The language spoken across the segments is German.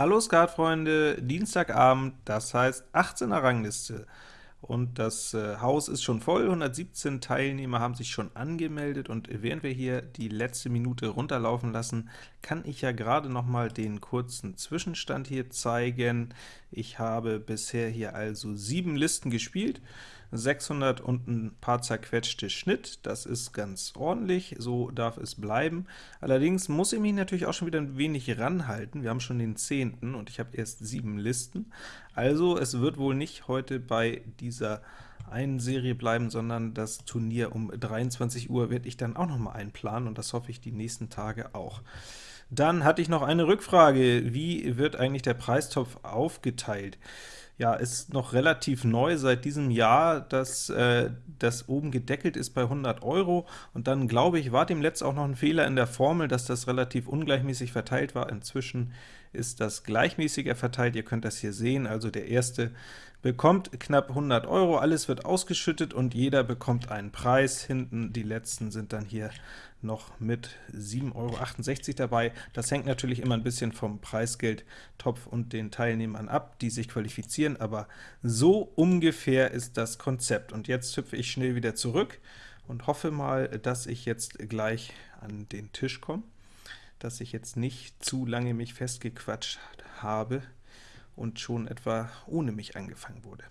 Hallo Skatfreunde, Dienstagabend, das heißt 18er Rangliste. Und das äh, Haus ist schon voll, 117 Teilnehmer haben sich schon angemeldet, und während wir hier die letzte Minute runterlaufen lassen, kann ich ja gerade noch mal den kurzen Zwischenstand hier zeigen. Ich habe bisher hier also sieben Listen gespielt, 600 und ein paar zerquetschte Schnitt, das ist ganz ordentlich, so darf es bleiben. Allerdings muss ich mich natürlich auch schon wieder ein wenig ranhalten, wir haben schon den 10. und ich habe erst sieben Listen, also es wird wohl nicht heute bei dieser einen Serie bleiben, sondern das Turnier um 23 Uhr werde ich dann auch noch mal einplanen, und das hoffe ich die nächsten Tage auch. Dann hatte ich noch eine Rückfrage, wie wird eigentlich der Preistopf aufgeteilt? Ja, ist noch relativ neu seit diesem Jahr, dass äh, das oben gedeckelt ist bei 100 Euro. Und dann, glaube ich, war dem letzt auch noch ein Fehler in der Formel, dass das relativ ungleichmäßig verteilt war. Inzwischen ist das gleichmäßiger verteilt. Ihr könnt das hier sehen, also der erste bekommt knapp 100 Euro, alles wird ausgeschüttet und jeder bekommt einen Preis. Hinten die letzten sind dann hier noch mit 7,68 Euro dabei. Das hängt natürlich immer ein bisschen vom Preisgeldtopf und den Teilnehmern ab, die sich qualifizieren, aber so ungefähr ist das Konzept. Und jetzt hüpfe ich schnell wieder zurück und hoffe mal, dass ich jetzt gleich an den Tisch komme, dass ich jetzt nicht zu lange mich festgequatscht habe und schon etwa ohne mich angefangen wurde.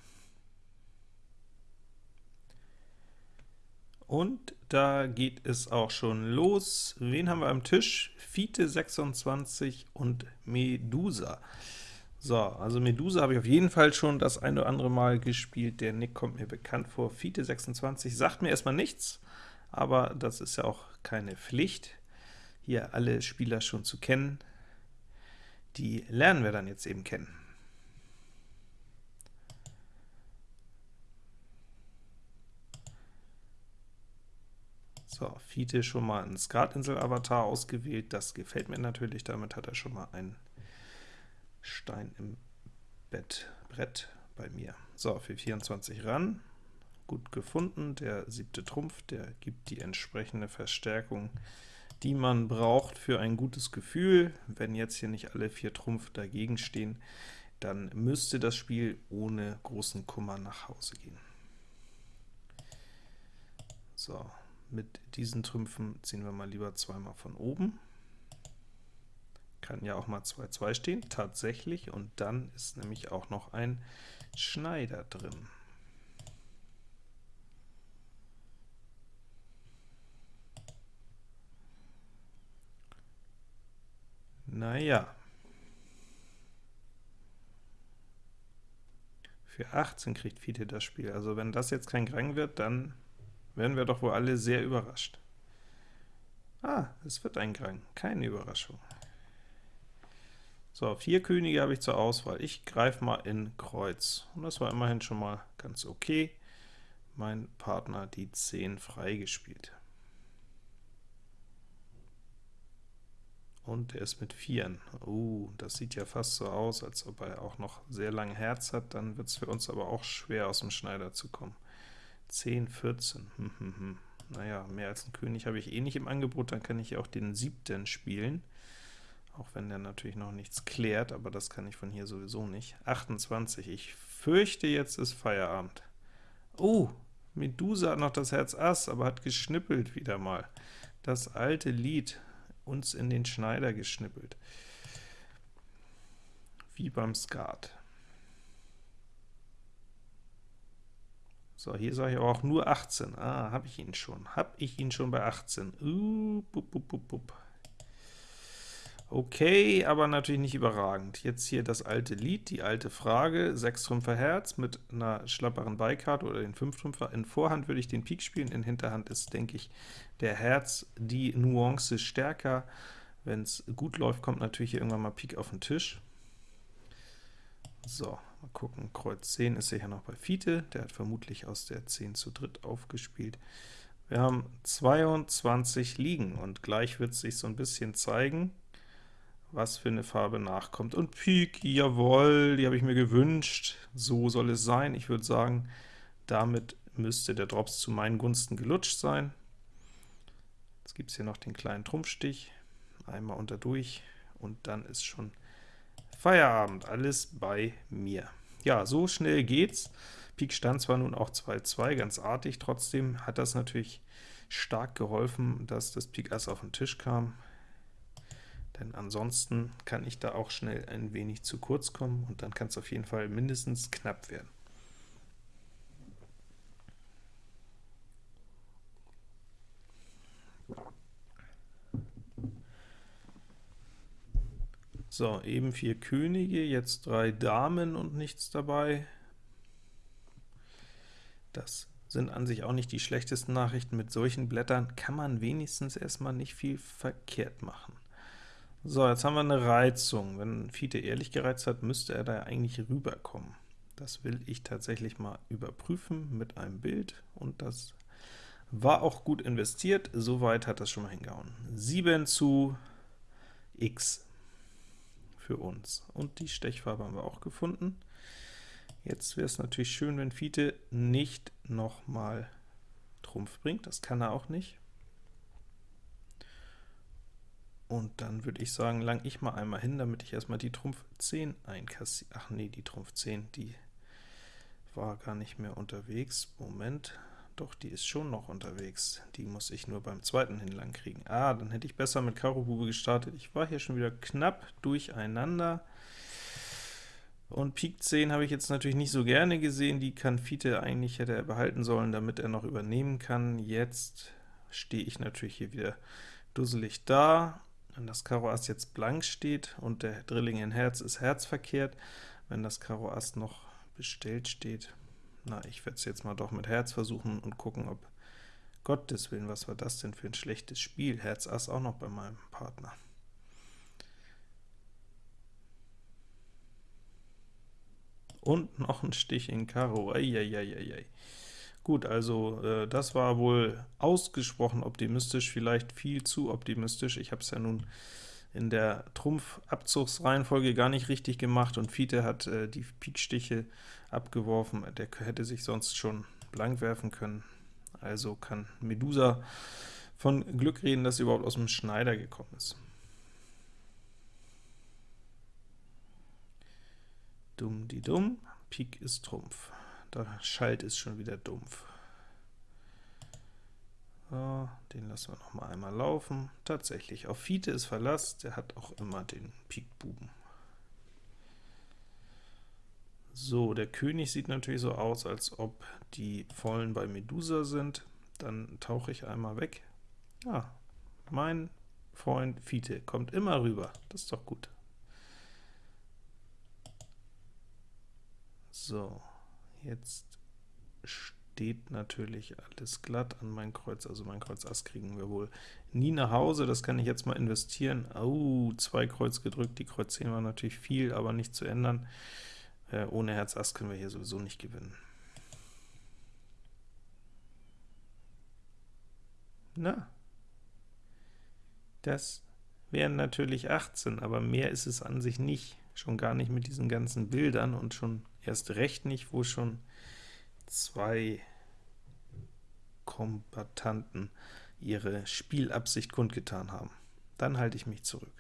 Und da geht es auch schon los. Wen haben wir am Tisch? Fiete 26 und Medusa. So, also Medusa habe ich auf jeden Fall schon das ein oder andere Mal gespielt. Der Nick kommt mir bekannt vor. Fiete 26 sagt mir erstmal nichts, aber das ist ja auch keine Pflicht, hier alle Spieler schon zu kennen. Die lernen wir dann jetzt eben kennen. So, Fiete schon mal ein Skatinsel-Avatar ausgewählt, das gefällt mir natürlich, damit hat er schon mal einen Stein im Bett, Brett bei mir. So, für 24 ran, gut gefunden, der siebte Trumpf, der gibt die entsprechende Verstärkung, die man braucht für ein gutes Gefühl. Wenn jetzt hier nicht alle vier Trumpf dagegen stehen, dann müsste das Spiel ohne großen Kummer nach Hause gehen. So, mit diesen Trümpfen ziehen wir mal lieber zweimal von oben. Kann ja auch mal 2-2 stehen, tatsächlich, und dann ist nämlich auch noch ein Schneider drin. Naja. Für 18 kriegt Fiete das Spiel. Also wenn das jetzt kein Grang wird, dann werden wir doch wohl alle sehr überrascht. Ah, es wird ein Grang, keine Überraschung. So, vier Könige habe ich zur Auswahl. Ich greife mal in Kreuz. Und das war immerhin schon mal ganz okay. Mein Partner die 10 freigespielt. Und er ist mit Vieren. Uh, das sieht ja fast so aus, als ob er auch noch sehr lang Herz hat. Dann wird es für uns aber auch schwer, aus dem Schneider zu kommen. 10, 14. Hm, hm, hm. Naja, mehr als ein König habe ich eh nicht im Angebot, dann kann ich auch den siebten spielen. Auch wenn der natürlich noch nichts klärt, aber das kann ich von hier sowieso nicht. 28, ich fürchte, jetzt ist Feierabend. Oh, Medusa hat noch das Herz Ass, aber hat geschnippelt wieder mal. Das alte Lied, uns in den Schneider geschnippelt. Wie beim Skat. So, hier sage ich aber auch nur 18. Ah, habe ich ihn schon. Habe ich ihn schon bei 18. Uh, bup, bup, bup, bup. Okay, aber natürlich nicht überragend. Jetzt hier das alte Lied, die alte Frage, 6 Trümpfer Herz mit einer schlapperen Beikarte oder den 5 Trümpfer. In Vorhand würde ich den Pik spielen, in Hinterhand ist, denke ich, der Herz die Nuance stärker. Wenn es gut läuft, kommt natürlich irgendwann mal Pik auf den Tisch. So, mal gucken, Kreuz 10 ist sicher noch bei Fiete, der hat vermutlich aus der 10 zu dritt aufgespielt. Wir haben 22 liegen, und gleich wird sich so ein bisschen zeigen, was für eine Farbe nachkommt. Und Pik, jawohl, die habe ich mir gewünscht, so soll es sein. Ich würde sagen, damit müsste der Drops zu meinen Gunsten gelutscht sein. Jetzt gibt es hier noch den kleinen Trumpfstich, einmal unter durch, und dann ist schon Feierabend, alles bei mir. Ja, so schnell geht's. Pik stand zwar nun auch 2-2, ganz artig, trotzdem hat das natürlich stark geholfen, dass das Pik Ass auf den Tisch kam, denn ansonsten kann ich da auch schnell ein wenig zu kurz kommen, und dann kann es auf jeden Fall mindestens knapp werden. So, eben vier Könige, jetzt drei Damen und nichts dabei. Das sind an sich auch nicht die schlechtesten Nachrichten. Mit solchen Blättern kann man wenigstens erstmal nicht viel verkehrt machen. So, jetzt haben wir eine Reizung. Wenn Fiete ehrlich gereizt hat, müsste er da eigentlich rüberkommen. Das will ich tatsächlich mal überprüfen mit einem Bild, und das war auch gut investiert. Soweit hat das schon mal hingehauen. 7 zu x für uns. Und die Stechfarbe haben wir auch gefunden. Jetzt wäre es natürlich schön, wenn Fiete nicht nochmal Trumpf bringt. Das kann er auch nicht. Und dann würde ich sagen, lang ich mal einmal hin, damit ich erstmal die Trumpf 10 einkassiere. Ach nee, die Trumpf 10, die war gar nicht mehr unterwegs. Moment, doch, die ist schon noch unterwegs. Die muss ich nur beim zweiten hinlang kriegen. Ah, dann hätte ich besser mit Karo Bube gestartet. Ich war hier schon wieder knapp durcheinander. Und Pik 10 habe ich jetzt natürlich nicht so gerne gesehen. Die kann Fiete eigentlich hätte er behalten sollen, damit er noch übernehmen kann. Jetzt stehe ich natürlich hier wieder dusselig da. Wenn das Karo Ass jetzt blank steht und der Drilling in Herz ist herzverkehrt, wenn das Karo Ass noch bestellt steht, na, ich werde es jetzt mal doch mit Herz versuchen und gucken, ob Gottes Willen, was war das denn für ein schlechtes Spiel? Herz Ass auch noch bei meinem Partner. Und noch ein Stich in Karo. Eieieiei. Gut, also äh, das war wohl ausgesprochen optimistisch, vielleicht viel zu optimistisch. Ich habe es ja nun in der Trumpf-Abzugsreihenfolge gar nicht richtig gemacht, und Fiete hat äh, die Pikstiche abgeworfen, der hätte sich sonst schon blank werfen können. Also kann Medusa von Glück reden, dass sie überhaupt aus dem Schneider gekommen ist. Dumm die Dumm, Pik ist Trumpf. Der Schalt ist schon wieder dumpf. So, den lassen wir noch mal einmal laufen. Tatsächlich, auf Fiete ist Verlass, der hat auch immer den Pik-Buben. So, der König sieht natürlich so aus, als ob die Vollen bei Medusa sind. Dann tauche ich einmal weg. Ah, mein Freund Fiete kommt immer rüber. Das ist doch gut. So, jetzt steht natürlich alles glatt an mein Kreuz, also mein Kreuz Ass kriegen wir wohl nie nach Hause, das kann ich jetzt mal investieren. Oh, zwei Kreuz gedrückt, die Kreuz 10 war natürlich viel, aber nicht zu ändern. Äh, ohne Herz Ass können wir hier sowieso nicht gewinnen. Na, das wären natürlich 18, aber mehr ist es an sich nicht, schon gar nicht mit diesen ganzen Bildern und schon erst recht nicht, wo schon zwei Kombatanten ihre Spielabsicht kundgetan haben. Dann halte ich mich zurück.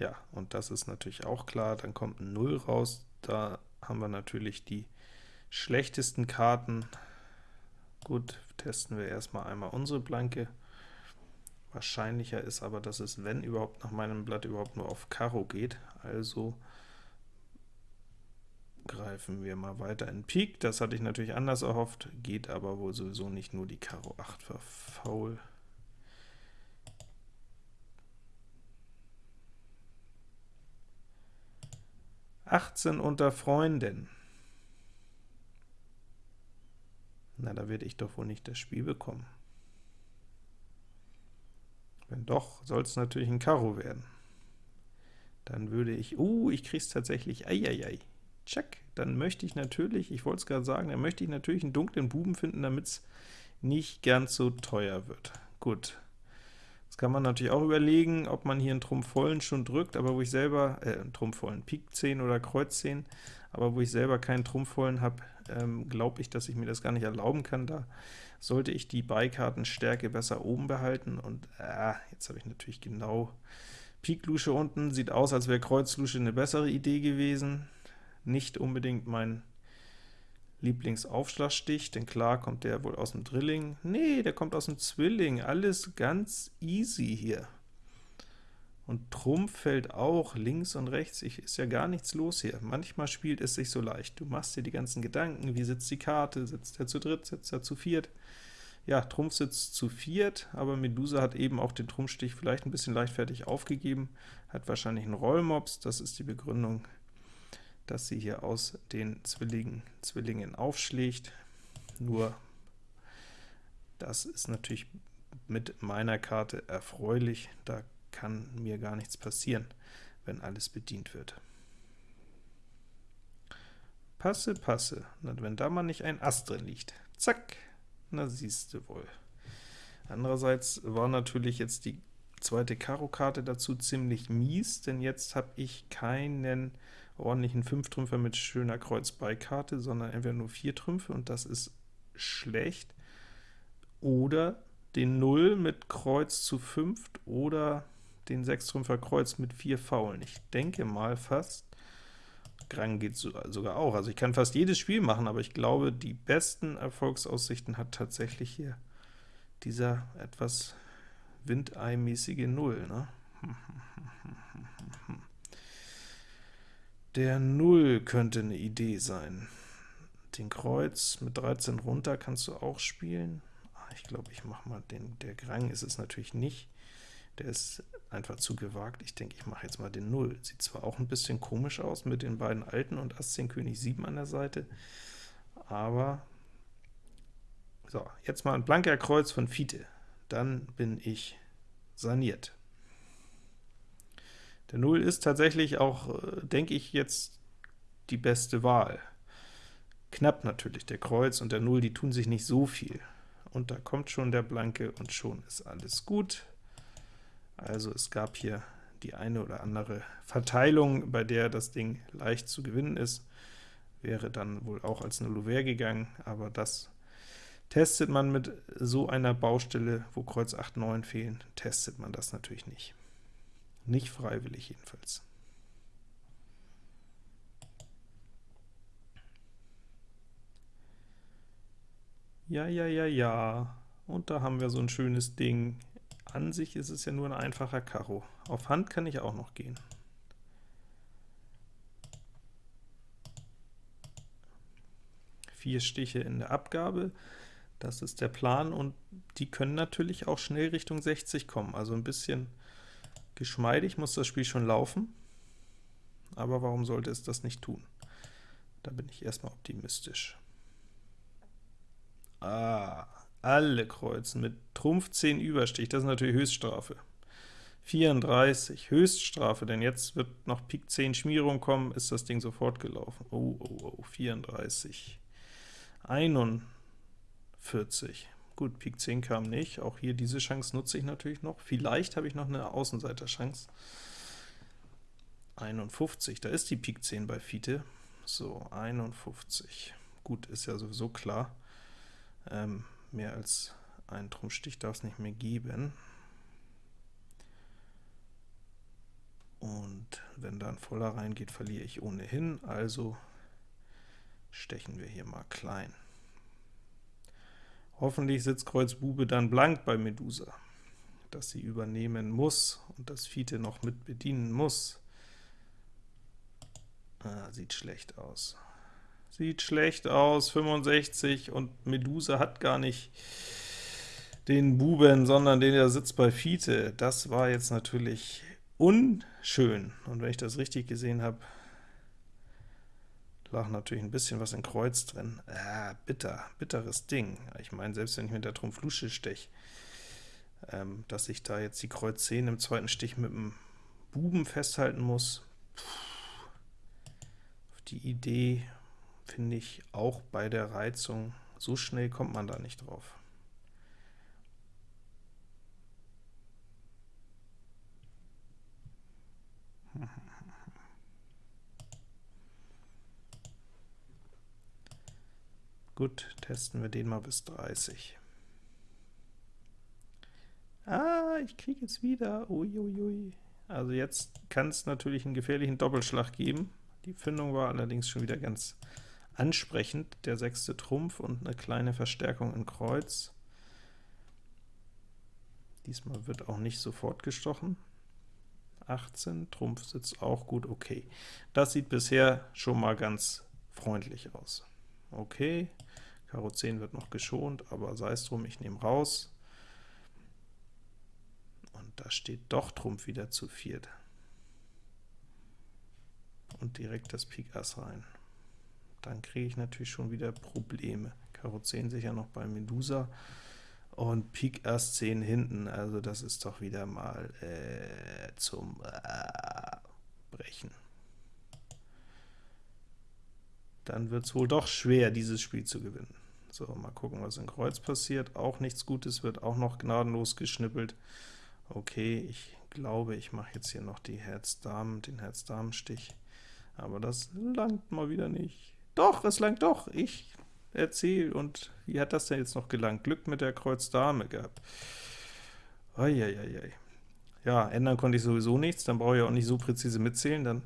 Ja, und das ist natürlich auch klar, dann kommt ein 0 raus, da haben wir natürlich die schlechtesten Karten. Gut, testen wir erstmal einmal unsere Blanke. Wahrscheinlicher ist aber, dass es, wenn überhaupt, nach meinem Blatt überhaupt nur auf Karo geht, also greifen wir mal weiter in Pik. Das hatte ich natürlich anders erhofft, geht aber wohl sowieso nicht, nur die Karo 8 war faul. Achtzehn unter Freunden. Na, da werde ich doch wohl nicht das Spiel bekommen. Wenn doch, soll es natürlich ein Karo werden. Dann würde ich, uh, ich es tatsächlich, eieiei. Check, dann möchte ich natürlich, ich wollte es gerade sagen, dann möchte ich natürlich einen dunklen Buben finden, damit es nicht ganz so teuer wird. Gut, kann man natürlich auch überlegen, ob man hier einen Trumpf vollen schon drückt, aber wo ich selber, äh, einen Trumpf vollen, Pik 10 oder Kreuz 10, aber wo ich selber keinen Trumpf vollen habe, ähm, glaube ich, dass ich mir das gar nicht erlauben kann. Da sollte ich die Beikartenstärke besser oben behalten, und äh, jetzt habe ich natürlich genau Pik Lusche unten sieht aus, als wäre Kreuz Lusche eine bessere Idee gewesen. Nicht unbedingt mein Lieblingsaufschlagstich, denn klar kommt der wohl aus dem Drilling. Nee, der kommt aus dem Zwilling. Alles ganz easy hier. Und Trumpf fällt auch links und rechts. Ich, ist ja gar nichts los hier. Manchmal spielt es sich so leicht. Du machst dir die ganzen Gedanken, wie sitzt die Karte, sitzt er zu dritt, sitzt er zu viert. Ja, Trumpf sitzt zu viert, aber Medusa hat eben auch den Trumpfstich vielleicht ein bisschen leichtfertig aufgegeben, hat wahrscheinlich einen Rollmops, das ist die Begründung, dass sie hier aus den Zwillingen, Zwillingen aufschlägt. Nur, das ist natürlich mit meiner Karte erfreulich, da kann mir gar nichts passieren, wenn alles bedient wird. Passe, passe, na, wenn da mal nicht ein Ast drin liegt. Zack, na siehste wohl. Andererseits war natürlich jetzt die zweite Karo-Karte dazu ziemlich mies, denn jetzt habe ich keinen ordentlichen Fünftrümpfer mit schöner Kreuz-Beikarte, sondern entweder nur vier Trümpfe, und das ist schlecht, oder den 0 mit Kreuz zu fünft, oder den Sechstrümpfer Kreuz mit vier Faulen. Ich denke mal fast, Grang geht sogar auch. Also ich kann fast jedes Spiel machen, aber ich glaube, die besten Erfolgsaussichten hat tatsächlich hier dieser etwas Windei-mäßige Null. Ne? Der Null könnte eine Idee sein. Den Kreuz mit 13 runter kannst du auch spielen. Ah, ich glaube, ich mache mal den, der Grang ist es natürlich nicht. Der ist einfach zu gewagt. Ich denke, ich mache jetzt mal den 0. Sieht zwar auch ein bisschen komisch aus mit den beiden Alten und Ass 10 König 7 an der Seite, aber so, jetzt mal ein blanker Kreuz von Fiete. Dann bin ich saniert. Der 0 ist tatsächlich auch, äh, denke ich, jetzt die beste Wahl. Knapp natürlich, der Kreuz und der 0, die tun sich nicht so viel. Und da kommt schon der Blanke, und schon ist alles gut. Also es gab hier die eine oder andere Verteilung, bei der das Ding leicht zu gewinnen ist, wäre dann wohl auch als eine Louvre gegangen, aber das testet man mit so einer Baustelle, wo Kreuz 8, 9 fehlen, testet man das natürlich nicht. Nicht freiwillig jedenfalls. Ja, ja, ja, ja. Und da haben wir so ein schönes Ding. An sich ist es ja nur ein einfacher Karo. Auf Hand kann ich auch noch gehen. Vier Stiche in der Abgabe, das ist der Plan, und die können natürlich auch schnell Richtung 60 kommen. Also ein bisschen geschmeidig muss das Spiel schon laufen, aber warum sollte es das nicht tun? Da bin ich erstmal optimistisch. Ah, alle kreuzen mit Trumpf 10 Überstich, das ist natürlich Höchststrafe. 34, Höchststrafe, denn jetzt wird noch Pik 10 Schmierung kommen, ist das Ding sofort gelaufen. Oh, oh, oh, 34. 41. Gut, Pik 10 kam nicht, auch hier diese Chance nutze ich natürlich noch. Vielleicht habe ich noch eine Außenseiterchance. 51, da ist die Pik 10 bei Fiete. So, 51. Gut, ist ja sowieso klar. Ähm, Mehr als einen Trumpfstich darf es nicht mehr geben. Und wenn da ein voller reingeht, verliere ich ohnehin, also stechen wir hier mal klein. Hoffentlich sitzt Kreuz Bube dann blank bei Medusa, dass sie übernehmen muss und das Fiete noch mit bedienen muss. Ah, sieht schlecht aus. Sieht schlecht aus, 65, und Medusa hat gar nicht den Buben, sondern den, der sitzt bei Fiete. Das war jetzt natürlich unschön, und wenn ich das richtig gesehen habe, lag natürlich ein bisschen was in Kreuz drin. Ah, bitter, bitteres Ding. Ich meine, selbst wenn ich mit der Trumpf Lusche stech, ähm, dass ich da jetzt die Kreuz 10 im zweiten Stich mit dem Buben festhalten muss, auf die Idee finde ich auch bei der Reizung, so schnell kommt man da nicht drauf. Gut, testen wir den mal bis 30. Ah, ich kriege jetzt wieder, uiuiui. Also jetzt kann es natürlich einen gefährlichen Doppelschlag geben. Die Findung war allerdings schon wieder ganz ansprechend, der sechste Trumpf und eine kleine Verstärkung in Kreuz. Diesmal wird auch nicht sofort gestochen. 18, Trumpf sitzt auch gut, okay. Das sieht bisher schon mal ganz freundlich aus. Okay, Karo 10 wird noch geschont, aber sei es drum, ich nehme raus. Und da steht doch Trumpf wieder zu viert. Und direkt das Pik Ass rein. Dann kriege ich natürlich schon wieder Probleme. Karo 10 sicher noch bei Medusa und Pik Ass 10 hinten, also das ist doch wieder mal äh, zum äh, Brechen. Dann wird es wohl doch schwer, dieses Spiel zu gewinnen. So, mal gucken, was in Kreuz passiert. Auch nichts Gutes, wird auch noch gnadenlos geschnippelt. Okay, ich glaube, ich mache jetzt hier noch die Herz-Damen, den Herz-Damen-Stich. Aber das langt mal wieder nicht. Doch, es langt doch. Ich erzähl, und wie hat das denn jetzt noch gelangt? Glück mit der Kreuz Dame gehabt. Eieiei. Ja, ändern konnte ich sowieso nichts, dann brauche ich auch nicht so präzise mitzählen, dann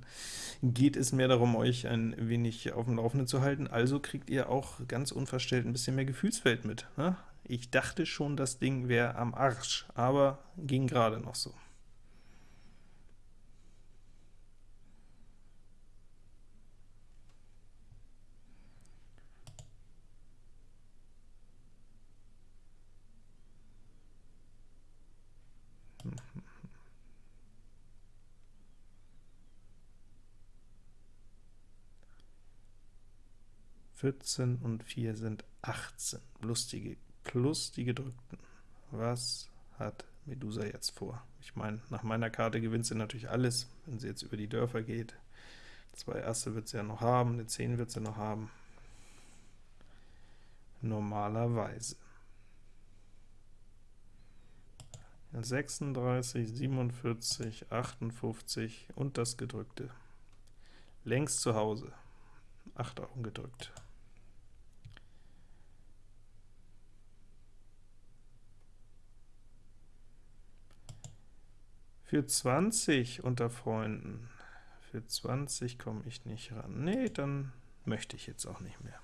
geht es mehr darum, euch ein wenig auf dem Laufenden zu halten, also kriegt ihr auch ganz unverstellt ein bisschen mehr Gefühlswelt mit. Ne? Ich dachte schon, das Ding wäre am Arsch, aber ging gerade noch so. 14 und 4 sind 18. Lustige plus die gedrückten. Was hat Medusa jetzt vor? Ich meine, nach meiner Karte gewinnt sie natürlich alles, wenn sie jetzt über die Dörfer geht. Zwei Asse wird sie ja noch haben, eine 10 wird sie noch haben. Normalerweise. 36, 47, 58 und das gedrückte. Längst zu Hause. 8 Augen gedrückt. Für 20 unter Freunden. Für 20 komme ich nicht ran. Nee, dann möchte ich jetzt auch nicht mehr.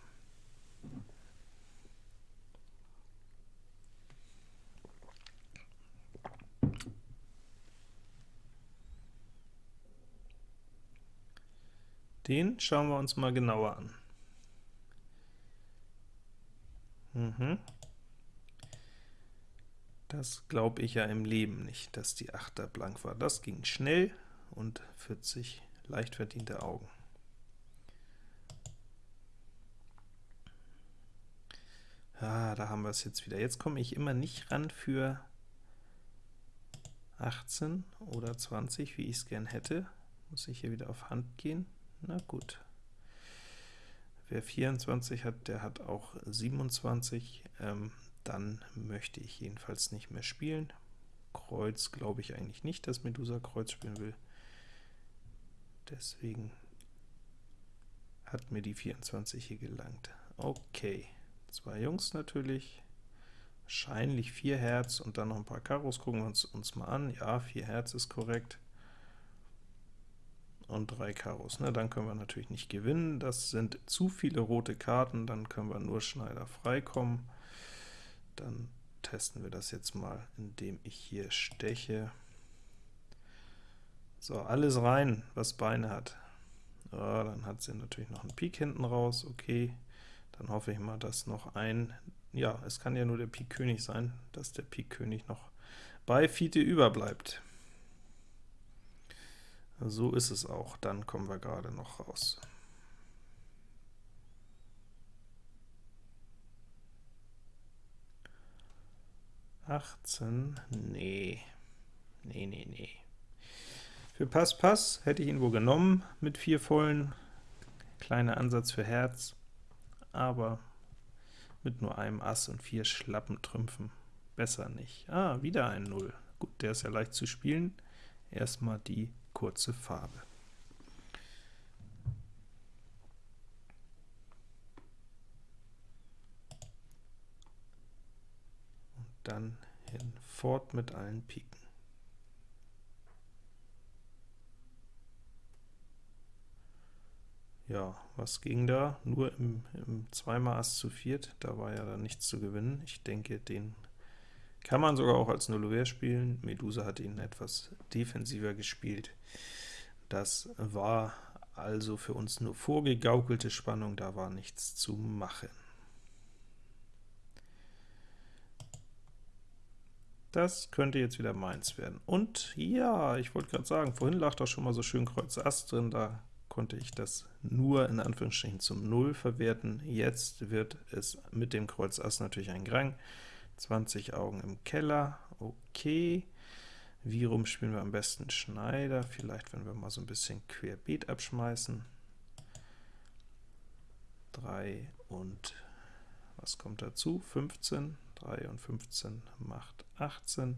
Den schauen wir uns mal genauer an. Mhm. Das glaube ich ja im Leben nicht, dass die Achter blank war. Das ging schnell und 40 leicht verdiente Augen. Ah, da haben wir es jetzt wieder. Jetzt komme ich immer nicht ran für 18 oder 20, wie ich es gern hätte. Muss ich hier wieder auf Hand gehen. Na gut. Wer 24 hat, der hat auch 27. Ähm, dann möchte ich jedenfalls nicht mehr spielen. Kreuz glaube ich eigentlich nicht, dass Medusa Kreuz spielen will. Deswegen hat mir die 24 hier gelangt. Okay, zwei Jungs natürlich, wahrscheinlich vier Herz und dann noch ein paar Karos, gucken wir uns, uns mal an. Ja, vier Herz ist korrekt. Und drei Karos, ne? dann können wir natürlich nicht gewinnen. Das sind zu viele rote Karten, dann können wir nur Schneider freikommen. Dann testen wir das jetzt mal, indem ich hier steche. So, alles rein, was Beine hat. Ja, dann hat sie natürlich noch einen Pik hinten raus, okay. Dann hoffe ich mal, dass noch ein, ja, es kann ja nur der Pik König sein, dass der Pik König noch bei Fiete überbleibt. So ist es auch, dann kommen wir gerade noch raus. 18, nee, nee, nee, nee. Für Pass, Pass hätte ich ihn wohl genommen mit vier vollen, kleiner Ansatz für Herz, aber mit nur einem Ass und vier schlappen Trümpfen, besser nicht. Ah, wieder ein Null. Gut, der ist ja leicht zu spielen. Erstmal die kurze Farbe. dann hinfort mit allen Piken. Ja, was ging da? Nur im, im zweimal Ass zu viert, da war ja dann nichts zu gewinnen. Ich denke, den kann man sogar auch als Nullover spielen. Medusa hat ihn etwas defensiver gespielt. Das war also für uns nur vorgegaukelte Spannung, da war nichts zu machen. Das könnte jetzt wieder meins werden. Und ja, ich wollte gerade sagen, vorhin lag doch schon mal so schön Kreuz Ass drin, da konnte ich das nur in Anführungsstrichen zum Null verwerten. Jetzt wird es mit dem Kreuz Ass natürlich ein Grang. 20 Augen im Keller, okay. Wie rum spielen wir am besten Schneider? Vielleicht, wenn wir mal so ein bisschen querbeet abschmeißen. 3 und was kommt dazu? 15. 3 und 15 macht 18.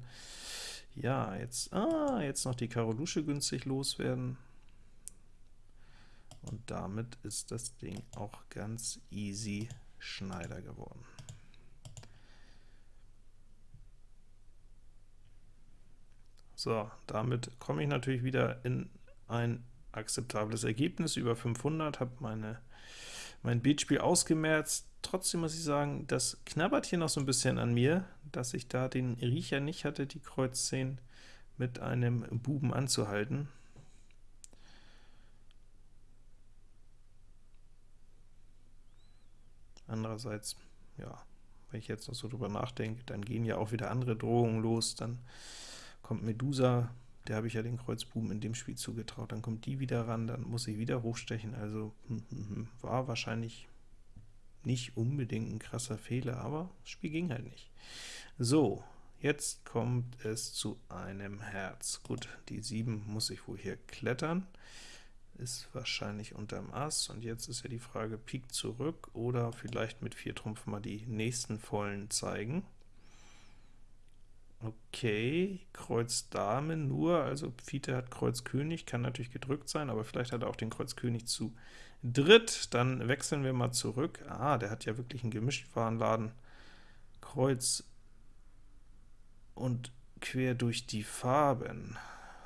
Ja, jetzt, ah, jetzt noch die Karolusche günstig loswerden. Und damit ist das Ding auch ganz easy Schneider geworden. So, damit komme ich natürlich wieder in ein akzeptables Ergebnis, über 500, habe meine mein Beatspiel ausgemerzt. Trotzdem muss ich sagen, das knabbert hier noch so ein bisschen an mir, dass ich da den Riecher nicht hatte, die Kreuz 10 mit einem Buben anzuhalten. Andererseits, ja, wenn ich jetzt noch so drüber nachdenke, dann gehen ja auch wieder andere Drohungen los, dann kommt Medusa, der habe ich ja den Kreuzbuben in dem Spiel zugetraut, dann kommt die wieder ran, dann muss ich wieder hochstechen, also hm, hm, hm, war wahrscheinlich nicht unbedingt ein krasser Fehler, aber das Spiel ging halt nicht. So, jetzt kommt es zu einem Herz. Gut, die 7 muss ich wohl hier klettern, ist wahrscheinlich unterm Ass, und jetzt ist ja die Frage, Pik zurück oder vielleicht mit 4 Trumpf mal die nächsten Vollen zeigen. Okay, Kreuz Dame nur, also Fiete hat Kreuz König, kann natürlich gedrückt sein, aber vielleicht hat er auch den Kreuz König zu dritt. Dann wechseln wir mal zurück. Ah, der hat ja wirklich einen Gemischtwarenladen. Kreuz und quer durch die Farben.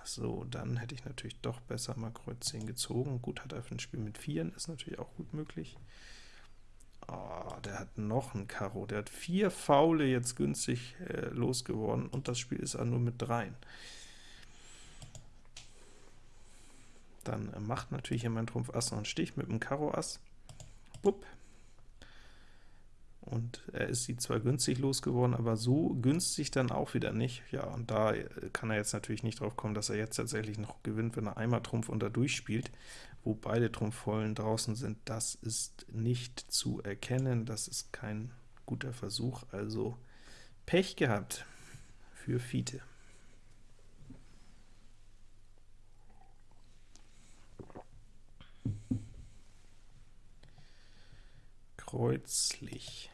So, dann hätte ich natürlich doch besser mal Kreuz 10 gezogen. Gut, hat er für ein Spiel mit Vieren, ist natürlich auch gut möglich. Oh, der hat noch ein Karo. Der hat vier Faule jetzt günstig äh, losgeworden, und das Spiel ist auch nur mit dreien. Dann äh, macht natürlich hier mein Trumpf Ass noch einen Stich mit dem Karo Ass. Bupp. Und er ist sie zwar günstig losgeworden, aber so günstig dann auch wieder nicht. Ja, und da äh, kann er jetzt natürlich nicht drauf kommen, dass er jetzt tatsächlich noch gewinnt, wenn er einmal Trumpf unter durchspielt, wo beide Trumpfvollen draußen sind. Das ist nicht zu erkennen, das ist kein guter Versuch, also Pech gehabt für Fiete. Kreuzlich.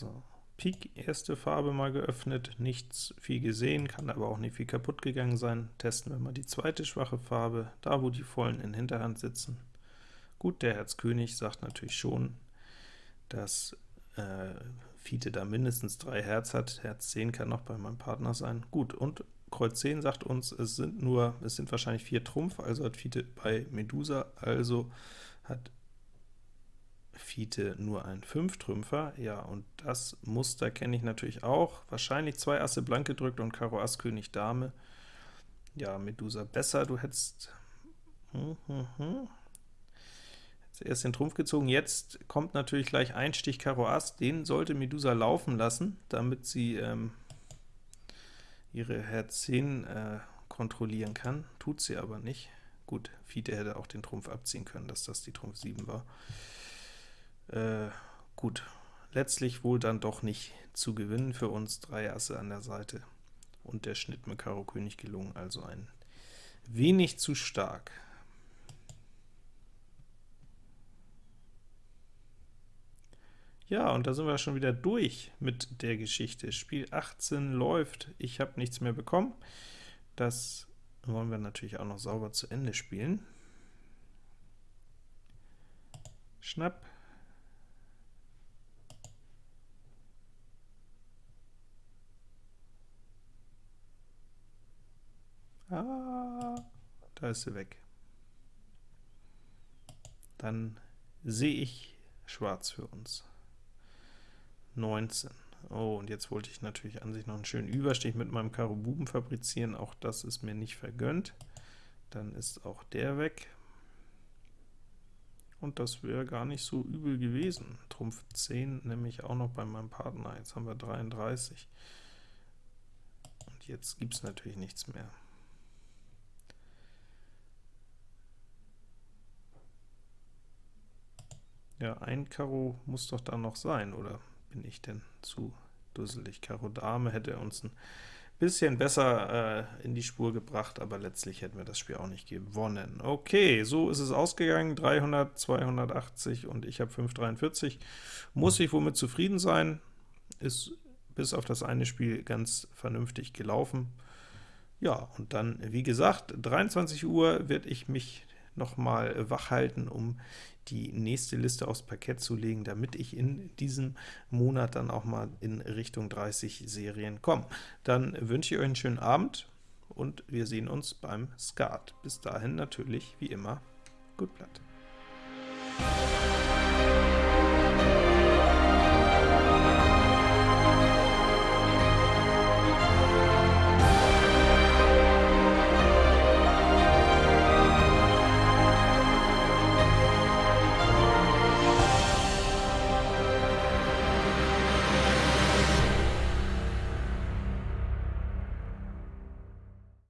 So, Pik, erste Farbe mal geöffnet, nichts viel gesehen, kann aber auch nicht viel kaputt gegangen sein. Testen wir mal die zweite schwache Farbe, da wo die Vollen in Hinterhand sitzen. Gut, der Herz König sagt natürlich schon, dass äh, Fiete da mindestens drei Herz hat, Herz 10 kann noch bei meinem Partner sein. Gut, und Kreuz 10 sagt uns, es sind nur, es sind wahrscheinlich vier Trumpf, also hat Fiete bei Medusa, also hat Fiete nur ein Fünftrümpfer, ja, und das Muster kenne ich natürlich auch. Wahrscheinlich zwei Asse blank gedrückt und Karo Ass König Dame. Ja, Medusa besser, du hättest hm, hm, hm. erst den Trumpf gezogen, jetzt kommt natürlich gleich ein Stich Karo Ass, den sollte Medusa laufen lassen, damit sie ähm, ihre Herz 10 äh, kontrollieren kann, tut sie aber nicht. Gut, Fiete hätte auch den Trumpf abziehen können, dass das die Trumpf 7 war. Äh, gut, letztlich wohl dann doch nicht zu gewinnen für uns, drei Asse an der Seite und der Schnitt mit Karo König gelungen, also ein wenig zu stark. Ja, und da sind wir schon wieder durch mit der Geschichte. Spiel 18 läuft, ich habe nichts mehr bekommen. Das wollen wir natürlich auch noch sauber zu Ende spielen. Schnapp, da ist sie weg. Dann sehe ich schwarz für uns. 19. Oh, und jetzt wollte ich natürlich an sich noch einen schönen Überstich mit meinem Karo Buben fabrizieren, auch das ist mir nicht vergönnt. Dann ist auch der weg. Und das wäre gar nicht so übel gewesen. Trumpf 10 nämlich auch noch bei meinem Partner. Jetzt haben wir 33. Und jetzt gibt es natürlich nichts mehr. Ja, ein Karo muss doch da noch sein, oder bin ich denn zu dusselig? Karo Dame hätte uns ein bisschen besser äh, in die Spur gebracht, aber letztlich hätten wir das Spiel auch nicht gewonnen. Okay, so ist es ausgegangen, 300, 280 und ich habe 543. Muss ich womit zufrieden sein, ist bis auf das eine Spiel ganz vernünftig gelaufen. Ja, und dann, wie gesagt, 23 Uhr werde ich mich noch mal wach halten, um die nächste Liste aufs Parkett zu legen, damit ich in diesem Monat dann auch mal in Richtung 30 Serien komme. Dann wünsche ich euch einen schönen Abend, und wir sehen uns beim Skat. Bis dahin natürlich, wie immer, gut Blatt.